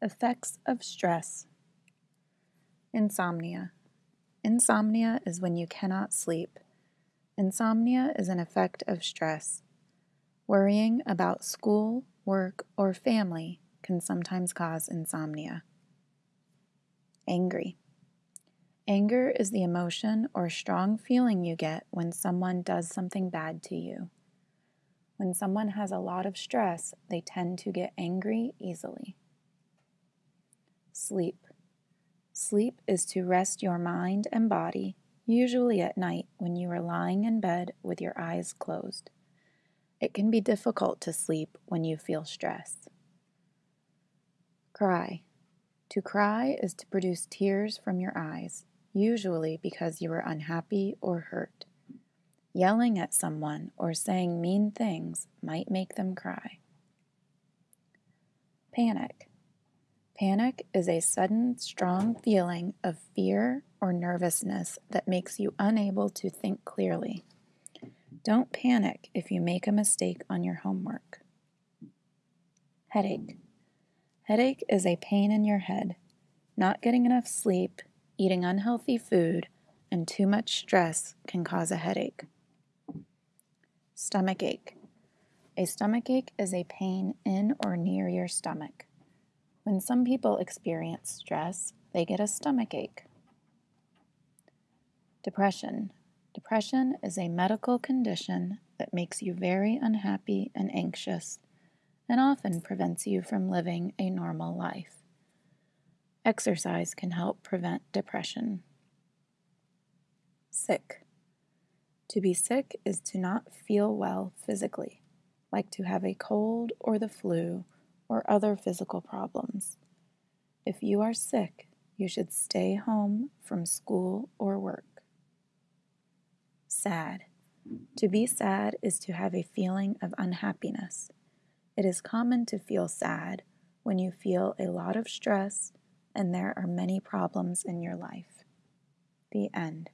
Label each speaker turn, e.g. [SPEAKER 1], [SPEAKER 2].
[SPEAKER 1] Effects of stress. Insomnia. Insomnia is when you cannot sleep. Insomnia is an effect of stress. Worrying about school, work, or family can sometimes cause insomnia. Angry. Anger is the emotion or strong feeling you get when someone does something bad to you. When someone has a lot of stress, they tend to get angry easily. Sleep. Sleep is to rest your mind and body, usually at night when you are lying in bed with your eyes closed. It can be difficult to sleep when you feel stress. Cry. To cry is to produce tears from your eyes, usually because you are unhappy or hurt. Yelling at someone or saying mean things might make them cry. Panic. Panic is a sudden, strong feeling of fear or nervousness that makes you unable to think clearly. Don't panic if you make a mistake on your homework. Headache. Headache is a pain in your head. Not getting enough sleep, eating unhealthy food, and too much stress can cause a headache. Stomach ache. A stomach ache is a pain in or near your stomach. When some people experience stress, they get a stomach ache. Depression. Depression is a medical condition that makes you very unhappy and anxious and often prevents you from living a normal life. Exercise can help prevent depression. Sick. To be sick is to not feel well physically, like to have a cold or the flu or other physical problems. If you are sick, you should stay home from school or work. Sad. To be sad is to have a feeling of unhappiness. It is common to feel sad when you feel a lot of stress and there are many problems in your life. The end.